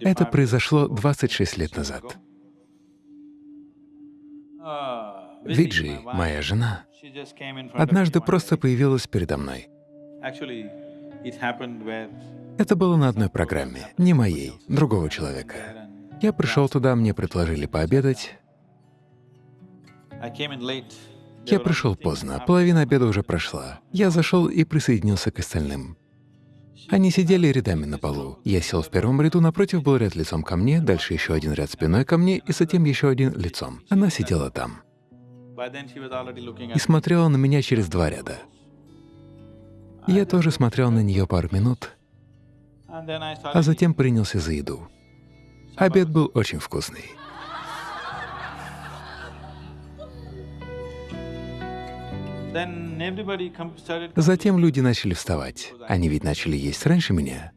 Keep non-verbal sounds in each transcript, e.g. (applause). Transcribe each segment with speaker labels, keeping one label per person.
Speaker 1: Это произошло 26 лет назад. Виджи, моя жена, однажды просто появилась передо мной. Это было на одной программе, не моей, другого человека. Я пришел туда, мне предложили пообедать. Я пришел поздно, половина обеда уже прошла. Я зашел и присоединился к остальным. Они сидели рядами на полу. Я сел в первом ряду, напротив был ряд лицом ко мне, дальше еще один ряд спиной ко мне и затем еще один лицом. Она сидела там и смотрела на меня через два ряда. Я тоже смотрел на нее пару минут, а затем принялся за еду. Обед был очень вкусный. Затем люди начали вставать. Они ведь начали есть раньше меня.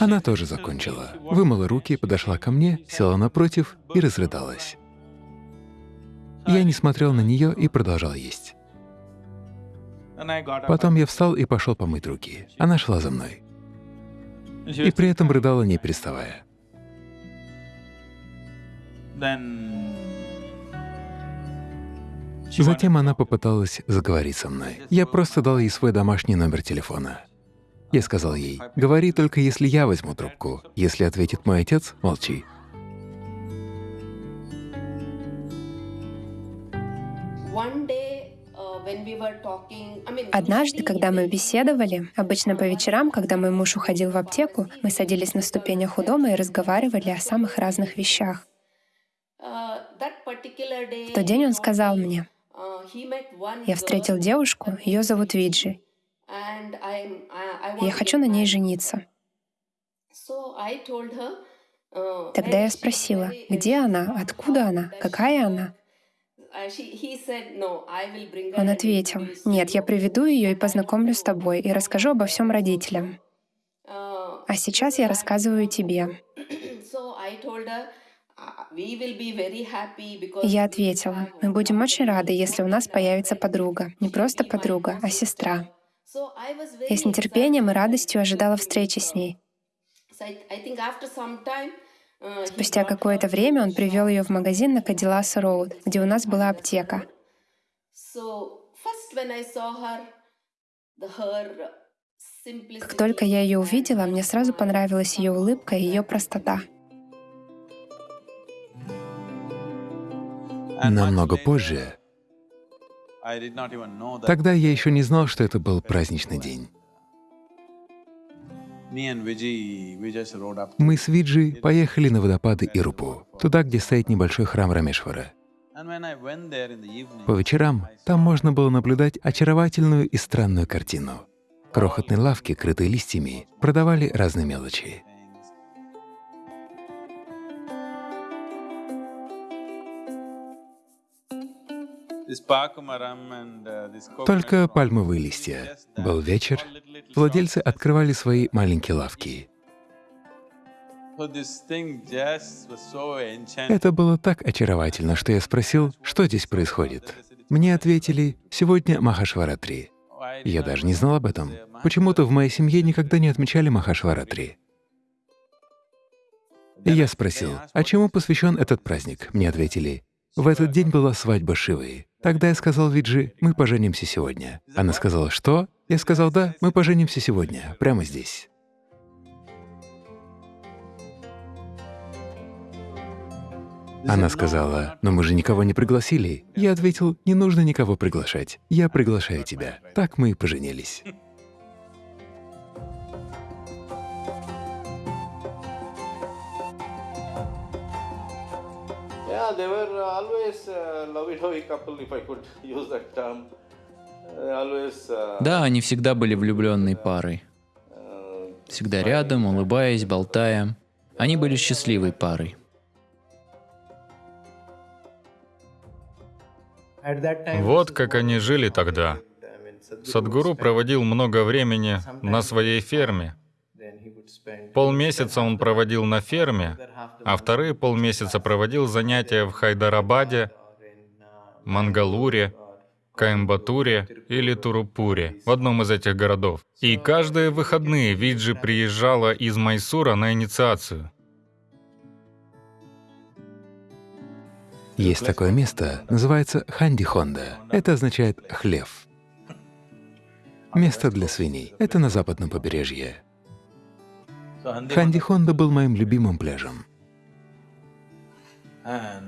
Speaker 1: Она тоже закончила. Вымыла руки, подошла ко мне, села напротив и разрыдалась. Я не смотрел на нее и продолжал есть. Потом я встал и пошел помыть руки. Она шла за мной. И при этом рыдала, не переставая. Затем она попыталась заговорить со мной. Я просто дал ей свой домашний номер телефона. Я сказал ей, говори только если я возьму трубку. Если ответит мой отец, молчи.
Speaker 2: Однажды, когда мы беседовали, обычно по вечерам, когда мой муж уходил в аптеку, мы садились на ступенях у дома и разговаривали о самых разных вещах. В тот день он сказал мне, я встретил девушку, ее зовут Виджи. Я хочу на ней жениться. Тогда я спросила, где она, откуда она, какая она? Он ответил, «Нет, я приведу ее и познакомлю с тобой, и расскажу обо всем родителям. А сейчас я рассказываю тебе». Я ответила, мы будем очень рады, если у нас появится подруга. Не просто подруга, а сестра. Я с нетерпением и радостью ожидала встречи с ней. Спустя какое-то время он привел ее в магазин на Кадиллас Роуд, где у нас была аптека. Как только я ее увидела, мне сразу понравилась ее улыбка и ее простота.
Speaker 1: Намного позже, тогда я еще не знал, что это был праздничный день. Мы с Виджи поехали на водопады Ирупу, туда, где стоит небольшой храм Рамешвара. По вечерам там можно было наблюдать очаровательную и странную картину. Крохотные лавки, крытые листьями, продавали разные мелочи. Только пальмовые листья. Был вечер, владельцы открывали свои маленькие лавки. Это было так очаровательно, что я спросил, что здесь происходит. Мне ответили, сегодня Махашваратри. Я даже не знал об этом. Почему-то в моей семье никогда не отмечали Махашваратри. И я спросил, а чему посвящен этот праздник? Мне ответили, в этот день была свадьба Шивы. Тогда я сказал Виджи, мы поженимся сегодня. Она сказала, что? Я сказал, да, мы поженимся сегодня, прямо здесь. Она сказала, но мы же никого не пригласили. Я ответил, не нужно никого приглашать, я приглашаю тебя. Так мы и поженились.
Speaker 3: Yeah, they were always uh, lovey-dovey couple, if I could (laughs) use that term. Uh, always, uh,
Speaker 4: да, они всегда были влюбленной парой. Всегда рядом, улыбаясь, болтая. Они были счастливой парой.
Speaker 5: Вот как они жили тогда. Садгуру проводил много времени на своей ферме, Полмесяца он проводил на ферме, а вторые полмесяца проводил занятия в Хайдарабаде, Мангалуре, Коимбатуре или Турупуре, в одном из этих городов. И каждые выходные Виджи приезжала из Майсура на инициацию.
Speaker 1: Есть такое место, называется Ханди-Хонда. Это означает «хлев». Место для свиней. Это на западном побережье. Ханди-Хонда был моим любимым пляжем.
Speaker 6: Uh.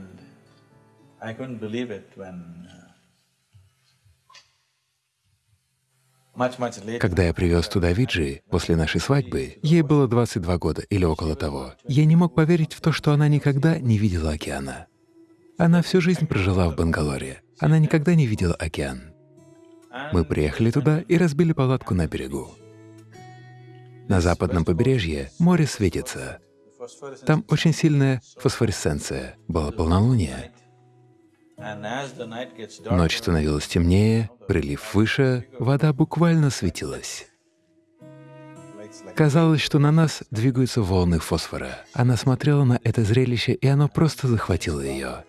Speaker 1: Когда я привез туда Виджи после нашей свадьбы, ей было 22 года или около того, я не мог поверить в то, что она никогда не видела океана. Она всю жизнь прожила в Бангалоре. Она никогда не видела океан. Мы приехали туда и разбили палатку на берегу. На западном побережье море светится. Там очень сильная фосфоресценция. Было полнолуние. Ночь становилась темнее, прилив выше, вода буквально светилась. Казалось, что на нас двигаются волны фосфора. Она смотрела на это зрелище, и оно просто захватило ее.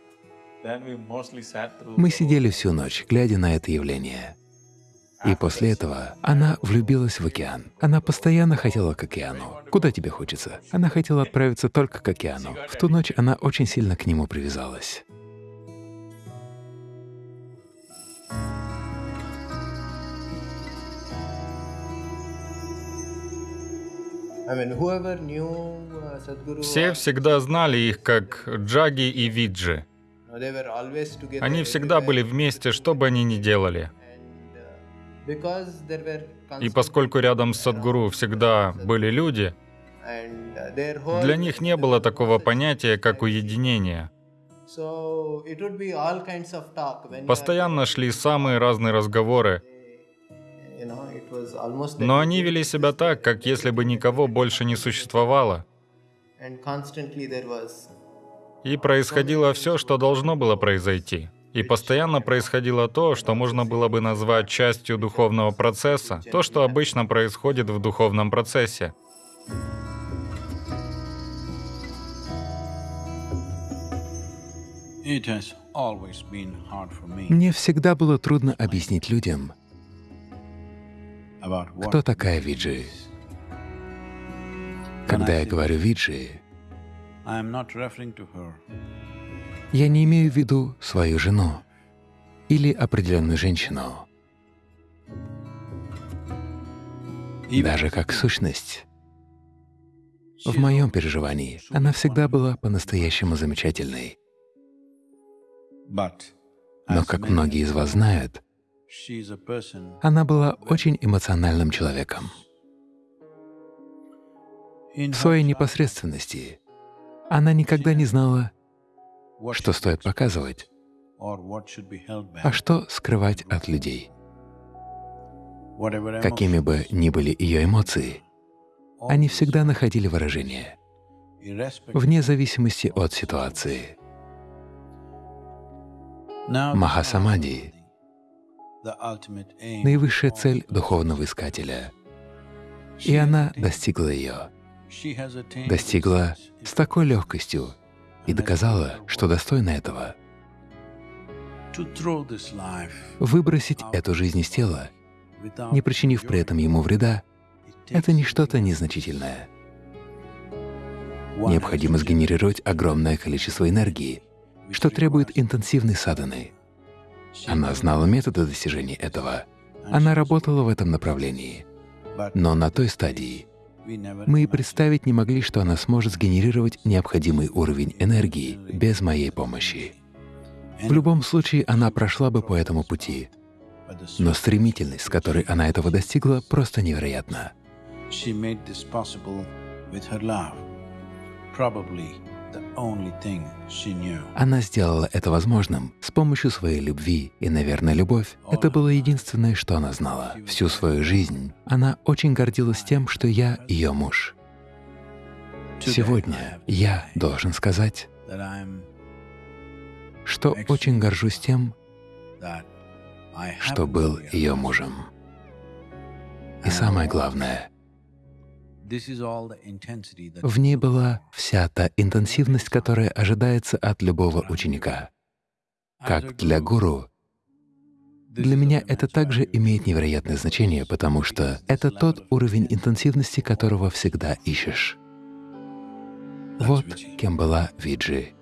Speaker 1: Мы сидели всю ночь, глядя на это явление. И после этого она влюбилась в океан. Она постоянно хотела к океану. Куда тебе хочется? Она хотела отправиться только к океану. В ту ночь она очень сильно к нему привязалась.
Speaker 7: Uh,
Speaker 5: Все всегда знали их как Джаги и Виджи. Они всегда были вместе, что бы они ни делали. И поскольку рядом с Садгуру всегда были люди,
Speaker 7: uh,
Speaker 5: для них не было такого понятия, как уединение. Постоянно шли самые разные разговоры, но они вели себя так, как если бы никого больше не существовало. И происходило все, что должно было произойти. И постоянно происходило то, что можно было бы назвать частью духовного процесса, то, что обычно происходит в духовном процессе.
Speaker 1: Мне всегда было трудно объяснить людям, кто такая Виджи. Когда я говорю Виджи, я не имею в виду свою жену или определенную женщину, даже как сущность. В моем переживании она всегда была по-настоящему замечательной. Но, как многие из вас знают, она была очень эмоциональным человеком. В своей непосредственности она никогда не знала, что стоит показывать, а что скрывать от людей. Какими бы ни были ее эмоции, они всегда находили выражение, вне зависимости от ситуации.
Speaker 8: Aim
Speaker 1: наивысшая цель духовного искателя, и она достигла ее, достигла с такой легкостью и доказала, что достойна этого. Выбросить эту жизнь из тела, не причинив при этом ему вреда, это не что-то незначительное. Необходимо сгенерировать огромное количество энергии, что требует интенсивной садханы.
Speaker 8: she
Speaker 1: Она знала методы достижения этого. Она работала в этом направлении. Но на той стадии мы и представить не могли, что она сможет сгенерировать необходимый уровень энергии без моей помощи. В любом случае, она прошла бы по этому пути, но стремительность, с которой она этого достигла, просто невероятна.
Speaker 8: She made this possible with her love. Probably
Speaker 1: Она сделала это возможным с помощью своей любви, и, наверное, любовь — это было единственное, что она знала. Всю свою жизнь она очень гордилась тем, что я ее муж. Сегодня я должен сказать, что очень горжусь тем, что был ее мужем. И самое главное, в ней была вся та интенсивность, которая ожидается от любого ученика. Как для гуру, Для меня это также имеет невероятное значение, потому что это тот уровень интенсивности, которого всегда ищешь. Вот кем была Виджи.